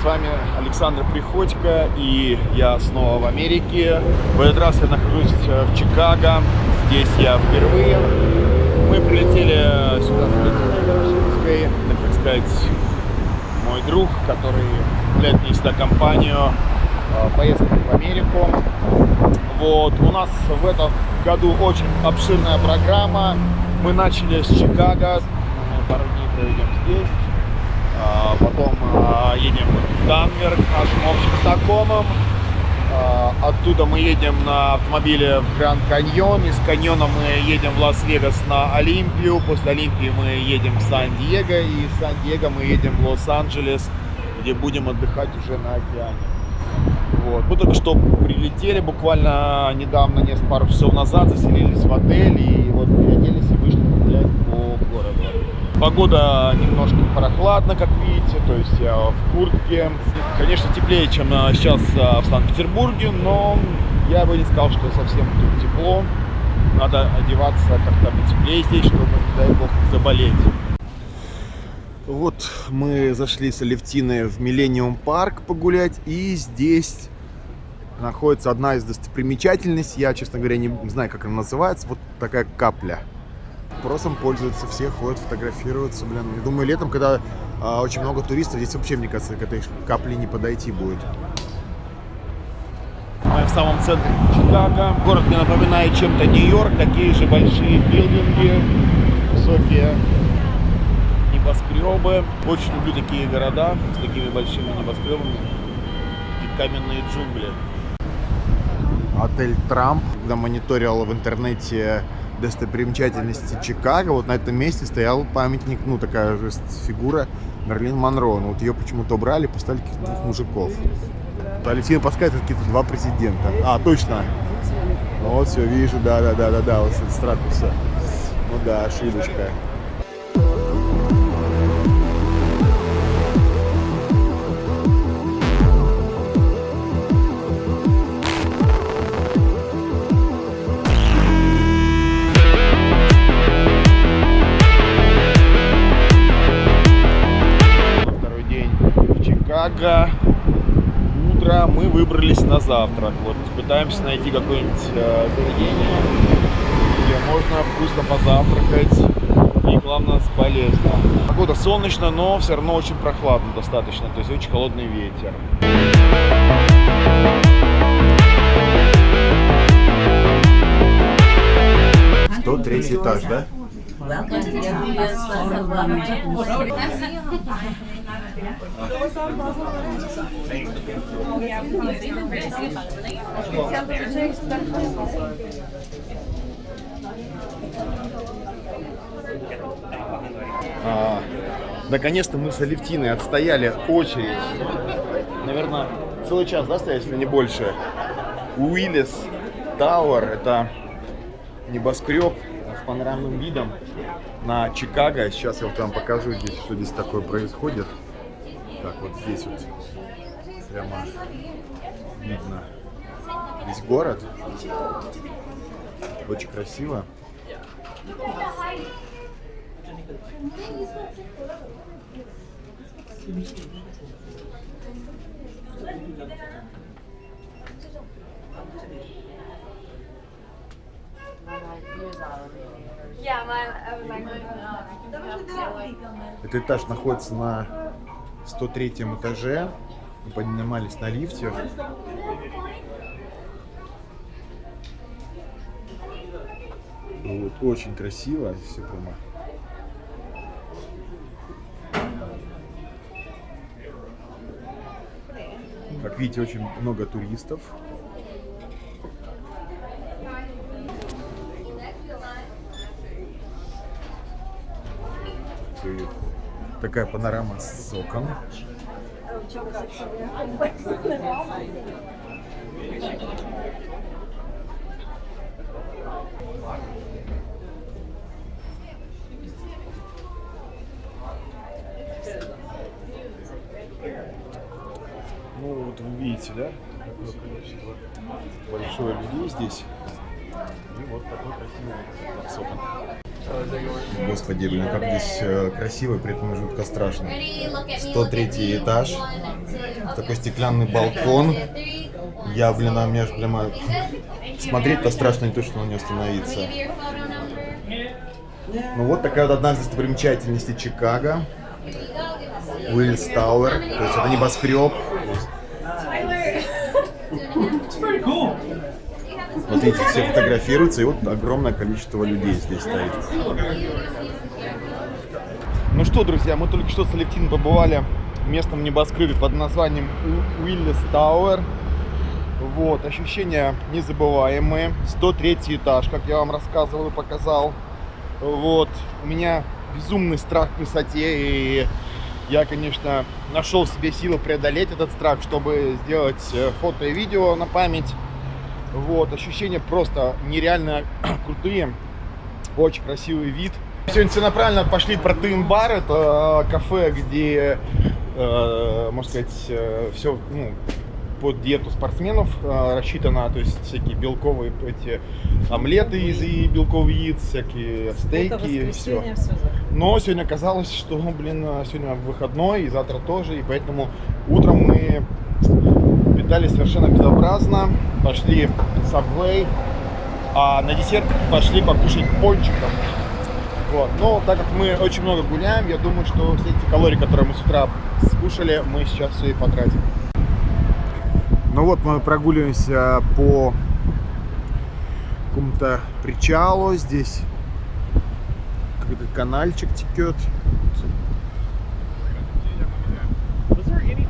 с вами Александр Приходько, и я снова в Америке. В этот раз я нахожусь э, в Чикаго, здесь я впервые. Мы прилетели сюда с Литвой, так сказать, мой друг, который являет мне сюда компанию, э, поездку в Америку. Вот, у нас в этом году очень обширная программа. Мы начали с Чикаго, пару дней проведем здесь. А, потом а, едем в Денвер к нашим общим знакомым. А, оттуда мы едем на автомобиле в Гранд Каньон. Из каньона мы едем в Лас-Вегас на Олимпию. После Олимпии мы едем в Сан-Диего. И из Сан-Диего мы едем в Лос-Анджелес, где будем отдыхать уже на океане. Вот. Мы только что прилетели, буквально недавно, несколько пару часов назад, заселились в отель и вот переоделись и вышли. Погода немножко прохладно, как видите, то есть я в куртке. Конечно, теплее, чем а, сейчас а, в Санкт-Петербурге, но я бы не сказал, что совсем тут тепло. Надо одеваться как-то потеплее здесь, чтобы, не дай бог, заболеть. Вот мы зашли с Алевтиной в Миллениум парк погулять, и здесь находится одна из достопримечательностей. Я, честно говоря, не знаю, как она называется. Вот такая капля спросом пользуются, все ходят фотографироваться, блин. Я думаю, летом, когда а, очень много туристов, здесь вообще, мне кажется, к этой капле не подойти будет. Мы в самом центре Чикаго. Город мне напоминает чем-то Нью-Йорк. Такие же большие билдинги, высокие небоскребы. Очень люблю такие города с такими большими небоскребами и каменные джунгли. Отель Трамп, когда мониторил в интернете достопримечательности Чикаго, вот на этом месте стоял памятник, ну, такая же фигура Мерлин Монро. Ну, вот ее почему-то убрали, поставили каких-то двух мужиков. Алексей подсказывает какие-то два президента. А, точно. Ну, вот все, вижу, да-да-да-да-да, вот с ракурса. Ну да, ошибочка. Чикаго. Утро. Мы выбрались на завтрак. Вот пытаемся найти какое-нибудь э, заведение, где можно вкусно позавтракать и, главное, полезно. Погода солнечно, но все равно очень прохладно достаточно, то есть очень холодный ветер. Сто третий этаж, да? А, Наконец-то мы с Алевтиной отстояли очередь. Наверное, целый час, да, стоять, если не больше. Уиллис Тауэр, это небоскреб с панорамным видом на Чикаго. Сейчас я вам покажу здесь, что здесь такое происходит. Так, вот здесь вот прямо видно весь город. Очень красиво. Этот этаж находится на 103 этаже. Мы поднимались на лифте. Вот, очень красиво. Все прямо Как видите, очень много туристов. Такая панорама с окон. Ну вот вы видите, да, какое количество большое людей здесь. И вот такой красивый окон. Господи, блин, как здесь э, красиво при этом жутко страшно. 103 этаж, такой стеклянный балкон. Я, блин, а меня аж прямо смотреть-то страшно, не то, что на не остановиться. Ну вот такая вот одна из достопримечательностей Чикаго. Уиллис Тауэр, то есть это небоскреб. Видите, все фотографируются, и вот огромное количество людей здесь стоит. Ну что, друзья, мы только что с Алевтиной побывали в местном небоскребе под названием Уиллис Тауэр. Вот, ощущения незабываемые. 103 этаж, как я вам рассказывал и показал. Вот, у меня безумный страх к высоте, и я, конечно, нашел в себе силы преодолеть этот страх, чтобы сделать э, фото и видео на память. Вот, ощущения просто нереально крутые. Очень красивый вид. Сегодня целенаправленно пошли в протеин бар. Это э, кафе, где, э, можно сказать, э, все ну, под диету спортсменов э, рассчитано. То есть всякие белковые эти омлеты из белковых яиц, всякие стейки. Все. все Но сегодня оказалось, что, блин, сегодня выходной и завтра тоже. И поэтому утром мы питались совершенно безобразно. Пошли Subway, а на десерт пошли покушать пончиков. Вот. Но так как мы очень много гуляем, я думаю, что все эти калории, которые мы с утра скушали, мы сейчас все и потратим. Ну вот мы прогуливаемся по какому-то причалу. Здесь какой-то канальчик текет.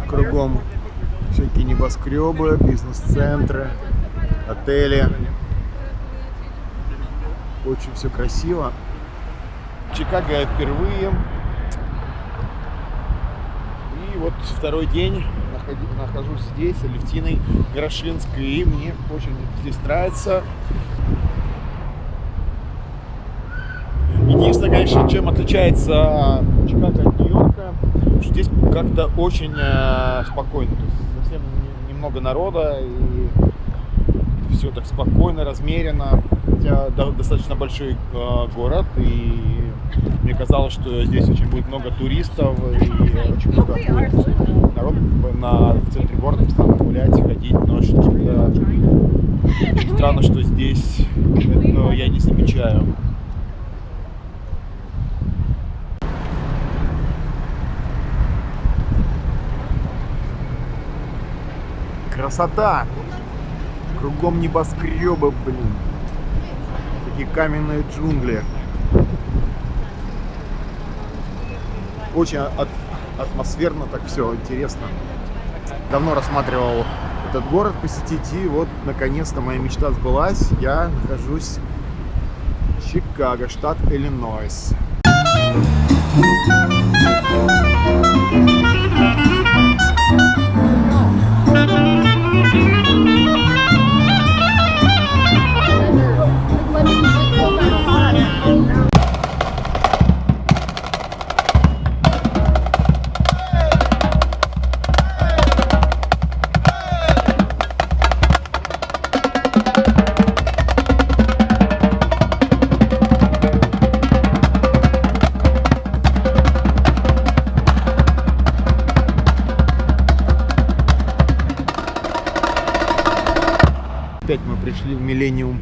Кругом всякие небоскребы, бизнес-центры, отели. Очень все красиво. Чикаго я впервые. И вот второй день нахожусь здесь, Алевтиной Горошинской, и мне очень здесь нравится. Единственное, конечно, чем отличается Чикаго от здесь как-то очень э, спокойно. То есть совсем немного народа, и все так спокойно, размеренно. Хотя достаточно большой э, город, и мне казалось, что здесь очень будет много туристов, и очень много будет народ на, в центре города постоянно гулять, ходить, но что-то странно, что здесь этого я не замечаю. Красота! Кругом небоскребы, блин. Такие каменные джунгли. Очень от, атмосферно, так все интересно. Давно рассматривал этот город посетить, и вот наконец-то моя мечта сбылась. Я нахожусь в Чикаго, штат Иллинойс. пришли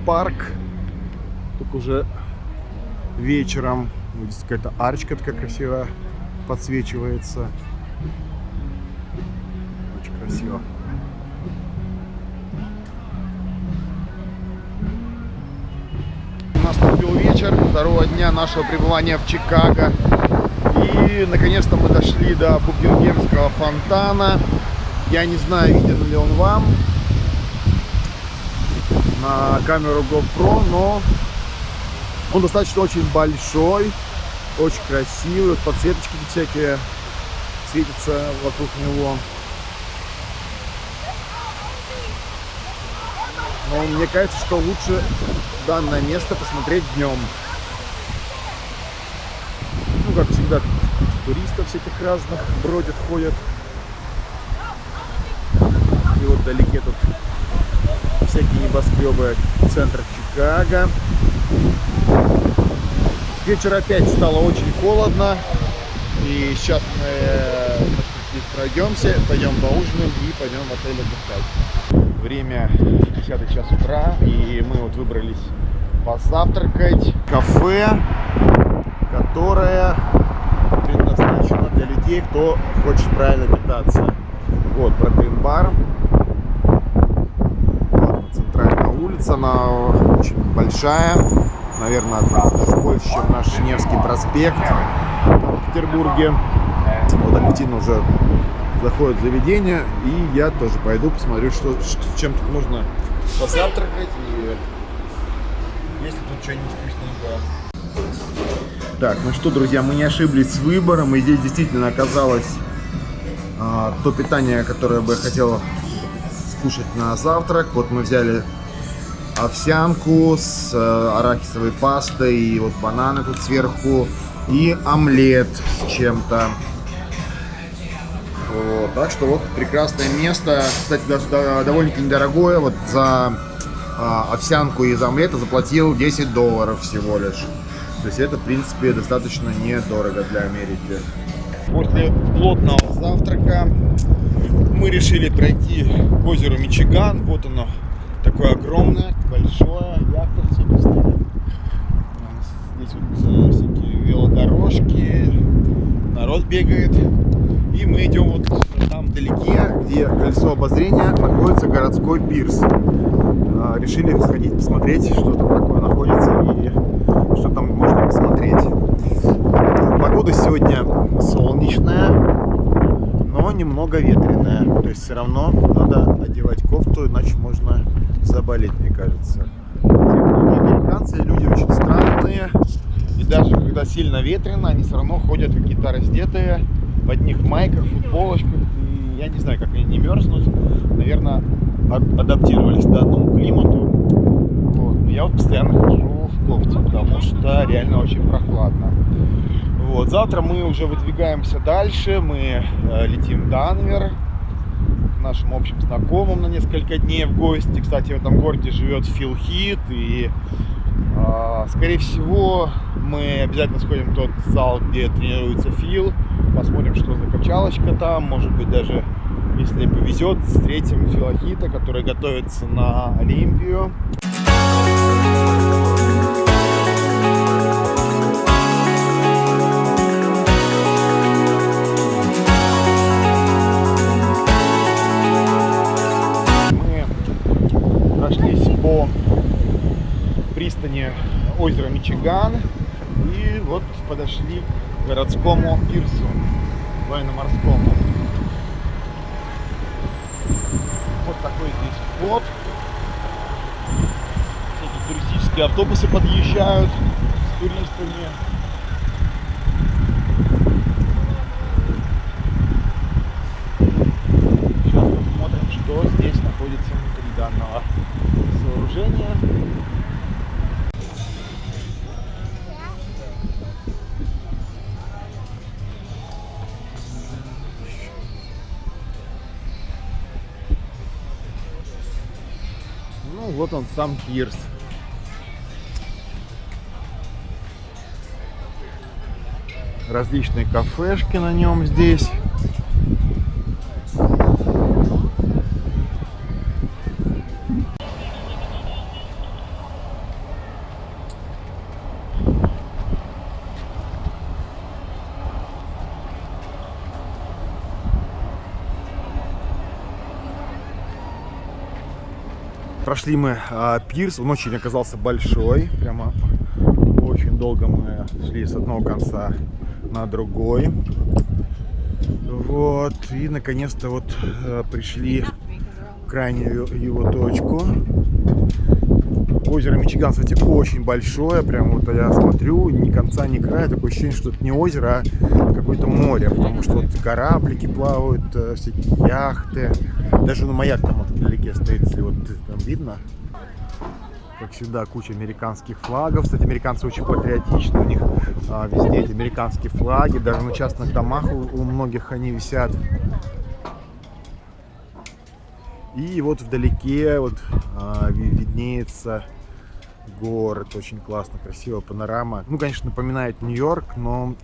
парк. Только уже вечером. Вот здесь какая-то арочка такая красивая подсвечивается. Очень красиво. Наступил вечер второго дня нашего пребывания в Чикаго. И наконец-то мы дошли до Букингемского фонтана. Я не знаю, виден ли он вам на камеру GoPro, но он достаточно очень большой, очень красивый, подсветочки всякие светятся вокруг него. Но мне кажется, что лучше данное место посмотреть днем. Ну, как всегда, туристов всяких разных бродят, ходят. И вот вдалеке тут всякие небоскребы центра Чикаго. Вечер опять стало очень холодно. И сейчас мы э, пройдемся, пойдем поужинаем и пойдем в отель отдыхать. Время 10 час утра, и мы вот выбрались позавтракать. Кафе, которое предназначено для людей, кто хочет правильно питаться. Вот, протеин-бар. Улица, она очень большая. Наверное, даже больше, чем наш Невский проспект в Петербурге. Вот активно уже заходит заведение. И я тоже пойду посмотрю, что, чем тут можно позавтракать. И есть ли тут что-нибудь вкусненькое. Так, ну что, друзья, мы не ошиблись с выбором. И здесь действительно оказалось а, то питание, которое бы я хотел скушать на завтрак. Вот мы взяли овсянку с э, арахисовой пастой и вот бананы тут сверху и омлет с чем-то. Вот, так что вот прекрасное место. Кстати, довольно-таки недорогое. Вот за э, овсянку и за омлет заплатил 10 долларов всего лишь. То есть это, в принципе, достаточно недорого для Америки. После плотного завтрака мы решили пройти к озеру Мичиган. Вот оно, такое огромное, большое, яхта всякие стоят. Здесь вот всякие велодорожки, народ бегает. И мы идем вот там вдалеке, где кольцо обозрения, находится городской пирс. А, решили сходить посмотреть, что там такое находится и что там можно посмотреть. Погода сегодня солнечная, но немного ветреная. То есть все равно надо одевать кофту, иначе можно заболеть, мне кажется. Те многие американцы, люди очень странные. И даже когда сильно ветрено, они все равно ходят какие-то раздетые, в одних майках, футболочках. И я не знаю, как они не мерзнут. Наверное, адаптировались к данному климату. Вот. Но я вот постоянно хожу в кофте, потому что реально очень прохладно. Вот. Завтра мы уже выдвигаемся дальше. Мы э, летим в Данвер нашим общим знакомым на несколько дней в гости. Кстати, в этом городе живет Фил Хит. И, э, скорее всего, мы обязательно сходим в тот зал, где тренируется Фил. Посмотрим, что за качалочка там. Может быть, даже, если повезет, встретим Фила Хита, который готовится на Олимпию. Пристани озера Мичиган. И вот подошли к городскому пирсу военно-морскому. Вот такой здесь вход. Всякие туристические автобусы подъезжают с туристами. Сейчас посмотрим, что здесь находится внутри данного сооружения. Вот он сам пирс. Различные кафешки на нем здесь. Прошли мы а, пирс, он очень оказался большой, прямо очень долго мы шли с одного конца на другой. Вот, и наконец-то вот а, пришли в крайнюю его точку. Озеро Мичиган, кстати, очень большое. Прям вот я смотрю, ни конца, ни края. Такое ощущение, что это не озеро, а какое-то море. Потому что вот кораблики плавают, э, всякие яхты. Даже на маяк там вдалеке стоит, если вот там видно. Как всегда, куча американских флагов. Кстати, американцы очень патриотичны. У них а, везде эти американские флаги. Даже на частных домах у, у многих они висят. И вот вдалеке вот а, виднеется город, очень классно, красиво, панорама. Ну, конечно, напоминает Нью-Йорк, но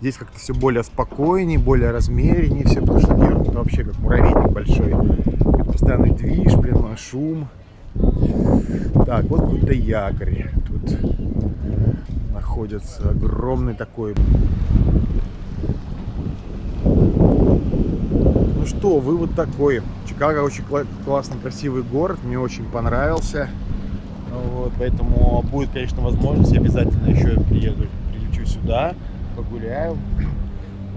здесь как-то все более спокойнее, более размереннее все, потому что Нью-Йорк вообще как муравейник большой. Постоянный движ, блин, шум. Так, вот какой-то якорь. Тут находится огромный такой ну что, вывод такой. Чикаго очень классный, красивый город. Мне очень понравился. Вот, поэтому будет, конечно, возможность. Обязательно еще приеду, прилечу сюда, погуляю.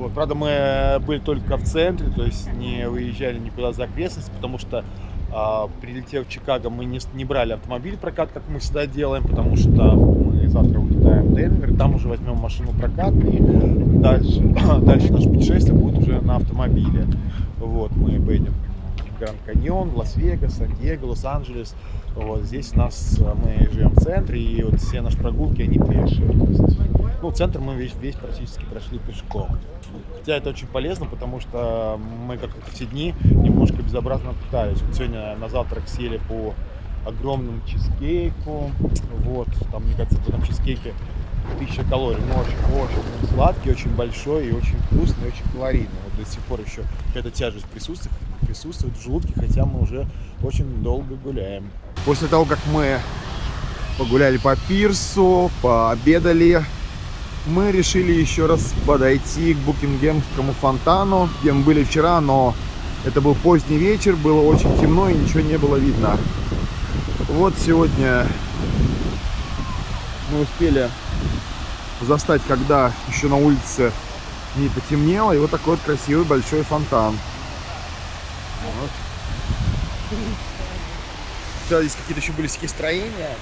Вот, правда, мы были только в центре, то есть не выезжали никуда за окрестность, потому что а, прилетев в Чикаго, мы не, не брали автомобиль прокат, как мы всегда делаем, потому что мы завтра улетаем в Денвер, там уже возьмем машину прокат, и дальше, дальше наше путешествие будет уже на автомобиле. Вот, мы поедем в Гранд Каньон, Лас-Вегас, Сан-Диего, Лос-Анджелес. Вот здесь у нас, мы живем в центре, и вот все наши прогулки, они пешие. Ну, центр мы весь, весь практически прошли пешком. Хотя это очень полезно, потому что мы как-то все дни немножко безобразно питались. Вот сегодня на завтрак сели по огромному чизкейку. Вот, там, мне кажется, в этом чизкейке тысяча калорий. Но очень, очень сладкий, очень большой и очень вкусный, и очень калорийный. Вот до сих пор еще какая-то тяжесть присутствует, присутствует в желудке, хотя мы уже очень долго гуляем. После того, как мы погуляли по пирсу, пообедали, мы решили еще раз подойти к Букингемскому фонтану, где мы были вчера, но это был поздний вечер, было очень темно и ничего не было видно. Вот сегодня мы успели застать, когда еще на улице не потемнело, и вот такой вот красивый большой фонтан. Вот. Здесь какие-то еще были всякие строения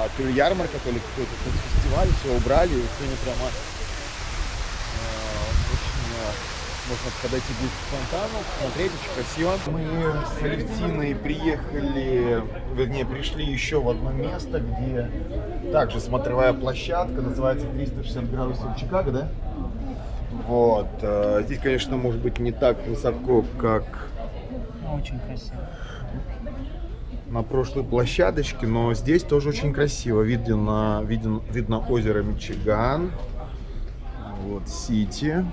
а, то ли ярмарка, то ли какой-то фестиваль, все убрали, и сегодня прямо очень а, можно подойти ближе к фонтану, посмотреть, очень красиво. Мы с Алевтиной приехали, вернее, пришли еще в одно место, где также смотровая площадка, называется 360 градусов Чикаго, да? Вот. А, здесь, конечно, может быть не так высоко, как... Очень красиво на прошлой площадочке, но здесь тоже очень красиво. Видно, виден, видно озеро Мичиган. Вот Сити.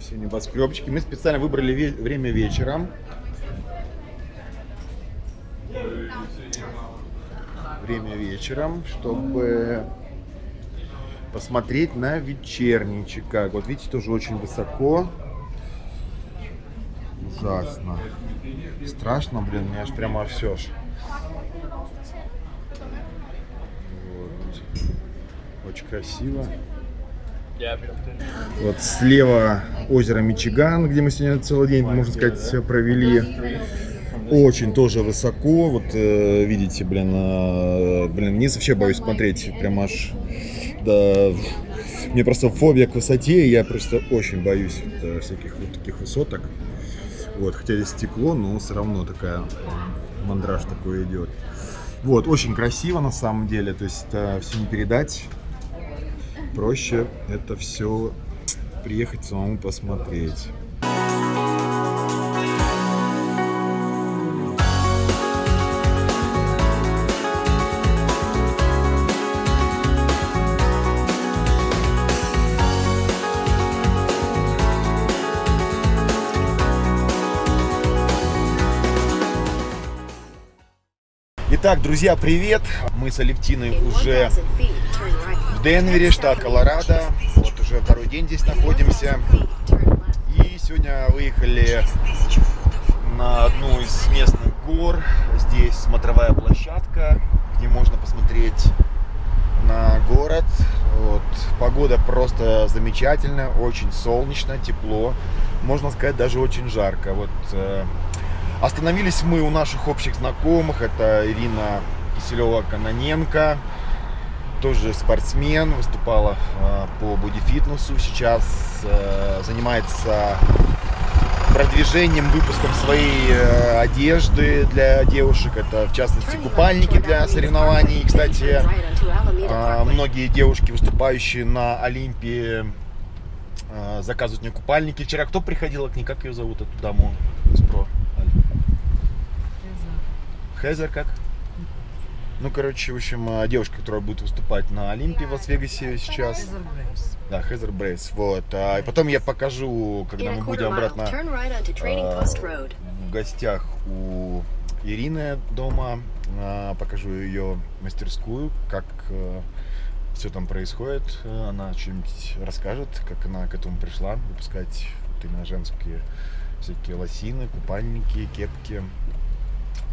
Все небоскребчики. Мы специально выбрали ве время вечером. Время вечером, чтобы посмотреть на вечерний Чикаго. Вот видите, тоже очень высоко. Ужасно. Страшно, блин, мне аж прямо все ж. Вот. Очень красиво. Вот слева озеро Мичиган, где мы сегодня целый день, можно сказать, провели. Очень тоже высоко. Вот э, видите, блин, э, блин, вниз вообще боюсь смотреть. Прям аж да, мне просто фобия к высоте, я просто очень боюсь вот, э, всяких вот таких высоток. Вот, хотя здесь стекло, но все равно такая мандраж такой идет. Вот, очень красиво на самом деле, то есть это все не передать. Проще это все приехать самому посмотреть. Итак, друзья, привет! Мы с Алевтиной уже в Денвере, штат Колорадо. Вот уже второй день здесь находимся. И сегодня выехали на одну из местных гор. Здесь смотровая площадка, где можно посмотреть на город. Вот. Погода просто замечательная, очень солнечно, тепло. Можно сказать, даже очень жарко. Вот э, Остановились мы у наших общих знакомых. Это Ирина Киселева-Каноненко, тоже спортсмен, выступала э, по бодифитнесу. Сейчас э, занимается продвижением, выпуском своей э, одежды для девушек. Это, в частности, купальники для соревнований. И, кстати, э, многие девушки, выступающие на Олимпии, э, заказывают мне купальники. Вчера кто приходила к ней? Как ее зовут, эту даму из ПРО? Хезер как? Ну, короче, в общем, а, девушка, которая будет выступать на Олимпии в Лас-Вегасе сейчас. Хезер Брейс. Да, Хезер Брейс. Вот. А, и потом я покажу, когда мы будем обратно а, в гостях у Ирины дома. А, Покажу ее мастерскую, как все там происходит. Э, Она что-нибудь расскажет, как она к этому пришла, выпускать вот именно женские всякие лосины, купальники, кепки.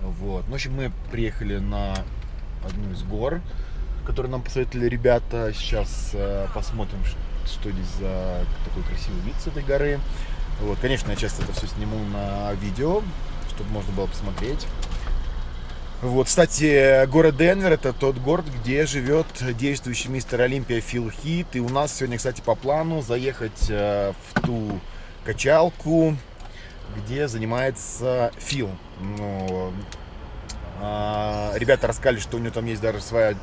Вот. Ну, в общем, мы приехали на одну из гор, которую нам посоветовали ребята. Сейчас э, посмотрим, что здесь за такой красивый вид с этой горы. Вот, конечно, я часто это все сниму на видео, чтобы можно было посмотреть. Вот, кстати, город Денвер это тот город, где живет действующий мистер Олимпия Фил Хит. И у нас сегодня, кстати, по плану заехать э, в ту качалку, где занимается Фил. Ну, а, ребята рассказали, что у него там есть даже своя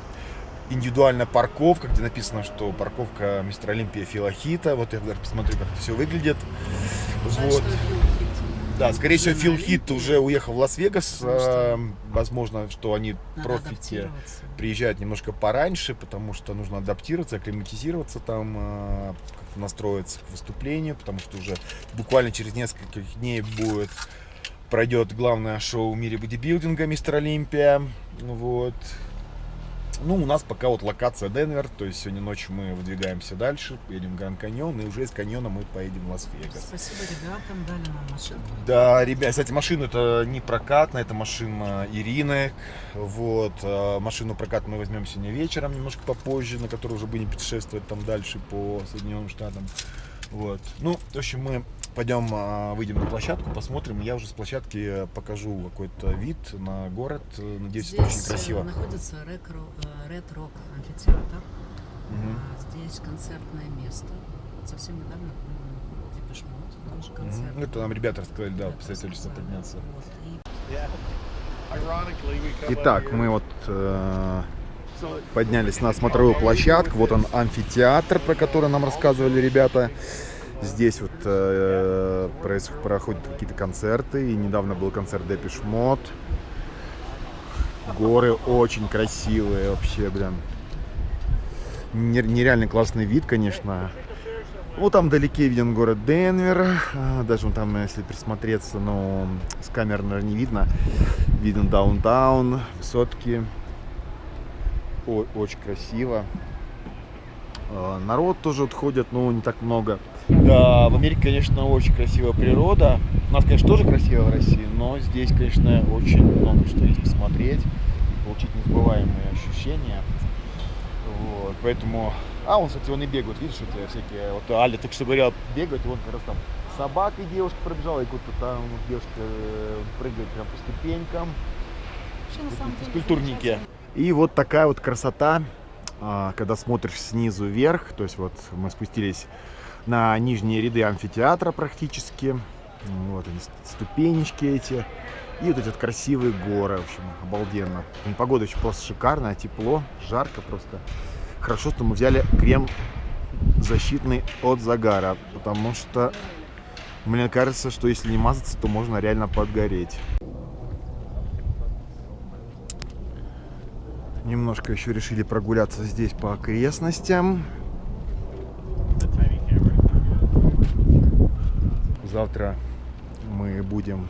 индивидуальная парковка, где написано, что парковка мистера Олимпия Фила Хита. Вот я даже посмотрю, как это все выглядит. Вот. Да, скорее всего, Фил Хит уже уехал в Лас-Вегас. А, Возможно, что они адаптироваться. приезжают немножко пораньше, потому что нужно адаптироваться, акклиматизироваться там, а, как-то настроиться к выступлению, потому что уже буквально через несколько дней будет пройдет главное шоу в мире бодибилдинга Мистер Олимпия. Вот. Ну, у нас пока вот локация Денвер, то есть сегодня ночью мы выдвигаемся дальше, едем в Гранд Каньон, и уже из каньона мы поедем в Лас-Вегас. Спасибо ребятам, дали нам машину. Да, ребят, кстати, машину это не прокатная, это машина Ирины. Вот, а, машину прокат мы возьмем сегодня вечером, немножко попозже, на которой уже будем путешествовать там дальше по Соединенным Штатам. Вот. Ну, в общем, мы пойдем, а, выйдем на площадку, посмотрим. Я уже с площадки э, покажу какой-то вид на город. Э, Надеюсь, это очень Здесь э, красиво. находится Red Rock, э, Red Rock амфитеатр. А, Здесь концертное место. Совсем недавно Depeche Mode концерт. Ну, Это нам ребята рассказали, да, посоветовали подняться. Итак, мы вот э, поднялись на смотровую площадку. Вот он амфитеатр, про который нам рассказывали ребята. Здесь вот э, проис- проходят какие-то концерты. И недавно был концерт Depeche Mode. Горы очень красивые вообще, блин. Нер- Нереально классный вид, конечно. Вот там вдалеке виден город Денвер. А, Даже вон там, если присмотреться, но с камер, наверное, не видно. Виден даунтаун, высотки. О- очень красиво. А, Народ тоже вот ходит, но не так много. Да, в Америке, конечно, очень красивая природа. У нас, конечно, тоже красиво в России, но здесь, конечно, очень много что есть посмотреть, получить незабываемые ощущения. Вот, поэтому... А, он, кстати, он и бегает, видишь, эти всякие... Вот Аля так что говорила, бегает, и он как раз там с собакой девушка пробежала, и куда-то там девушка э, прыгает прям по ступенькам. Физкультурники. И вот такая вот красота, а, когда смотришь снизу вверх. То есть вот мы спустились на нижние ряды амфитеатра практически. Вот они, ст- ступенечки эти. И вот эти вот красивые горы, в общем, обалденно. Погода еще просто шикарная, тепло, жарко просто. Хорошо, что мы взяли крем защитный от загара, потому что мне кажется, что если не мазаться, то можно реально подгореть. Немножко еще решили прогуляться здесь по окрестностям. Завтра мы будем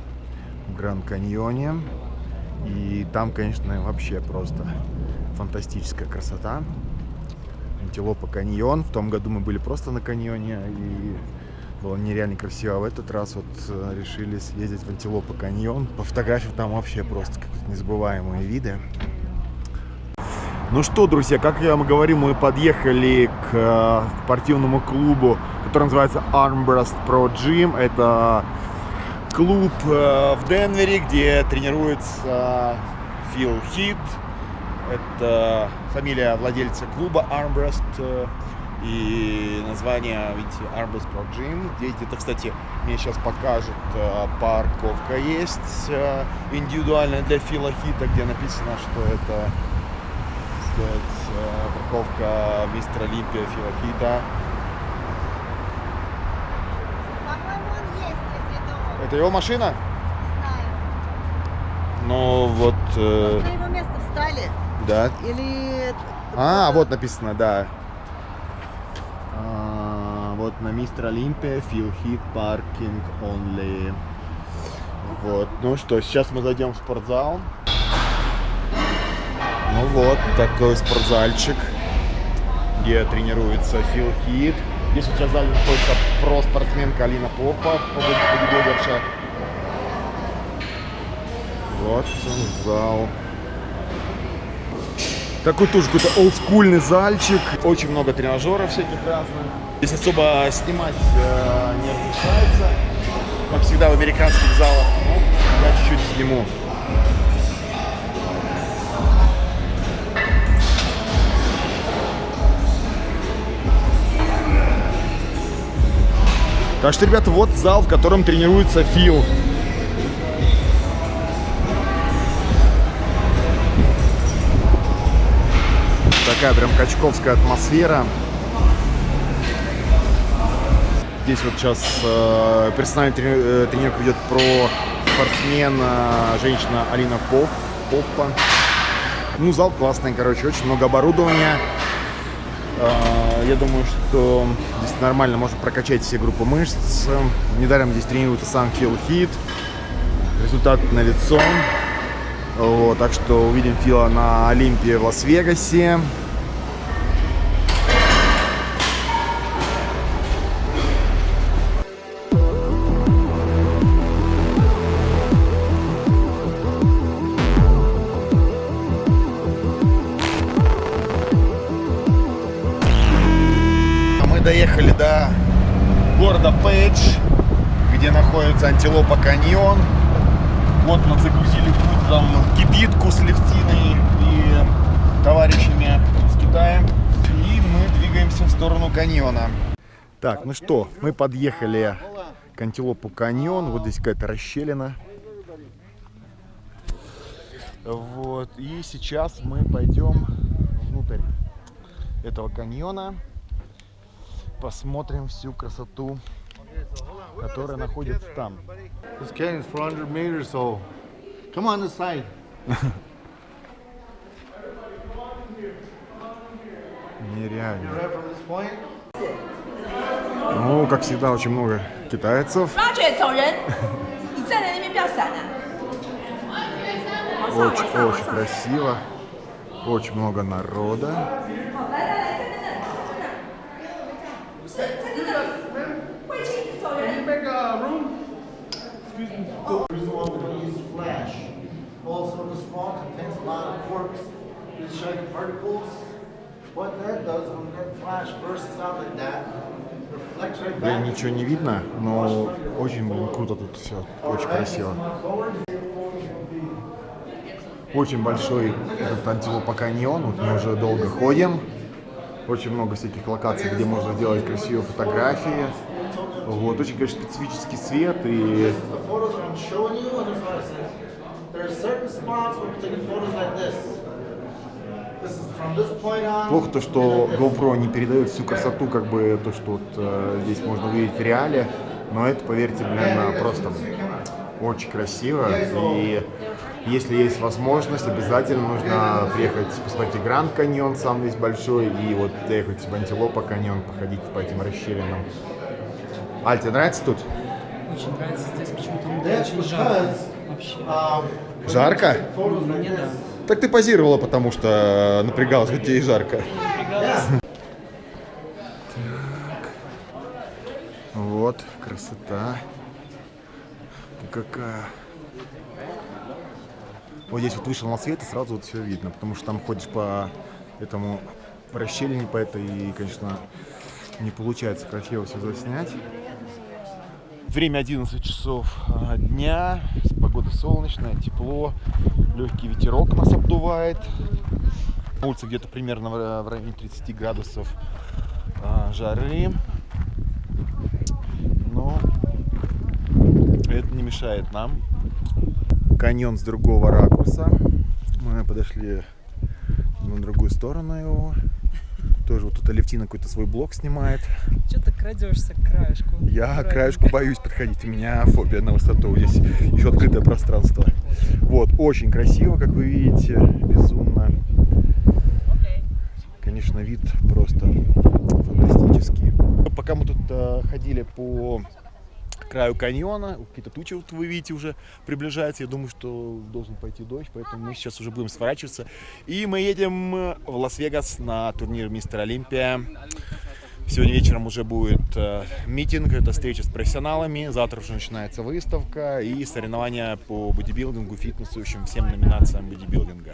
в Гранд Каньоне. И там, конечно, вообще просто фантастическая красота. Антилопа каньон. В том году мы были просто на каньоне. И было нереально красиво. А в этот раз вот э, решили съездить в Антилопа каньон. По фотографиям там вообще просто незабываемые виды. Ну что, друзья, как я вам говорил, мы подъехали к э, спортивному клубу, который называется Armbrust Pro Gym. Это клуб э, в Денвере, где тренируется Фил Хит. Это фамилия владельца клуба Armbrust. э, И название, видите, Armbrust Pro Gym. Здесь где-то, кстати, мне сейчас покажут, парковка есть индивидуальная для Фила Хита, где написано, что это так сказать, парковка мистера Олимпия Фила Хита. По-моему, он есть, если это его машина? Не знаю. Ну вот... э, На его место встали. Да. Или... А, вот написано, да. А, вот на Мистер Олимпия, Фил Хит, паркинг only. Вот, ну что, сейчас мы зайдем в спортзал. Ну вот, такой спортзальчик, где тренируется Фил Хит. Здесь сейчас зале находится про-спортсменка Алина Попа, бодибилдерша. Вот зал. Такой тоже какой-то олдскульный зальчик. Очень много тренажеров всяких разных. Здесь особо снимать э, не разрешается, как всегда в американских залах. Ну, я чуть-чуть сниму. Так что, ребята, вот зал, в котором тренируется Фил. Такая прям качковская атмосфера. Здесь вот сейчас э, персональный трени- э, тренировка ведет про спортсмена, женщина Алина Поп, Поппа. Ну, зал классный, короче, очень много оборудования. Э, Я думаю, что здесь нормально можно прокачать все группы мышц. Недаром здесь тренируется сам Фил Хит. Результат на лицо. Вот, так что увидим Фила на Олимпии в Лас-Вегасе. Города Пейдж, где находится антилопа каньон. Вот мы загрузили путь там кибитку с Левтиной и товарищами из Китая. И мы двигаемся в сторону каньона. Так, ну что, мы подъехали к антилопу каньон. Вот здесь какая-то расщелина. Вот, и сейчас мы пойдем внутрь этого каньона посмотрим всю красоту, которая находится там. This canyon's 400 meters, so come on this side. Нереально. Ну, как всегда, очень много китайцев. Очень-очень красиво. Очень много народа. Блин, ничего не видно, но очень блин, круто тут все. Очень красиво. Очень большой этот антилопа каньон. Вот мы уже долго ходим. Очень много всяких локаций, где можно сделать красивые фотографии. Вот, очень, конечно, специфический свет и. There are certain spots where taking photos like this. This is from this point on. Плохо то, что GoPro не передает всю красоту, как бы то, что вот э, здесь можно увидеть в реале. Но это, поверьте, блин, просто очень красиво. И если есть возможность, обязательно нужно приехать посмотреть Гранд Каньон, сам весь большой, и вот доехать в Антилопа Каньон, походить по этим расщелинам. Аль, тебе нравится тут? Очень нравится здесь почему-то That's очень жарко. Вообще. Жарко? Мне да. Так ты позировала, потому что напрягалась, хоть тебе и жарко. Вот, красота. Какая. Вот здесь вот вышел на свет и сразу вот все видно, потому что там ходишь по этому расщелине, по этой, и, конечно, не получается красиво все заснять. Время 11 часов а, дня, погода солнечная, тепло, легкий ветерок нас обдувает. На где-то примерно в в районе 30 градусов а, жары. Но это не мешает нам. Каньон с другого ракурса. Мы подошли на другую сторону его. Тоже вот тут Алевтина какой-то свой блог снимает. Что ты крадешься к краешку? Я к краешку боюсь подходить. У меня фобия на высоту. Здесь еще открытое пространство. Вот, очень красиво, как вы видите. Безумно. конечно, вид просто фантастический. Пока мы тут э, ходили по краю каньона, какие-то тучи вот вы видите уже приближаются, я думаю, что должен пойти дождь, поэтому мы сейчас уже будем сворачиваться. И мы едем в Лас-Вегас на турнир Мистер Олимпия. Сегодня вечером уже будет э, meeting, это встреча с профессионалами. Завтра уже начинается выставка и соревнования по бодибилдингу, фитнесу, в общем, всем номинациям бодибилдинга.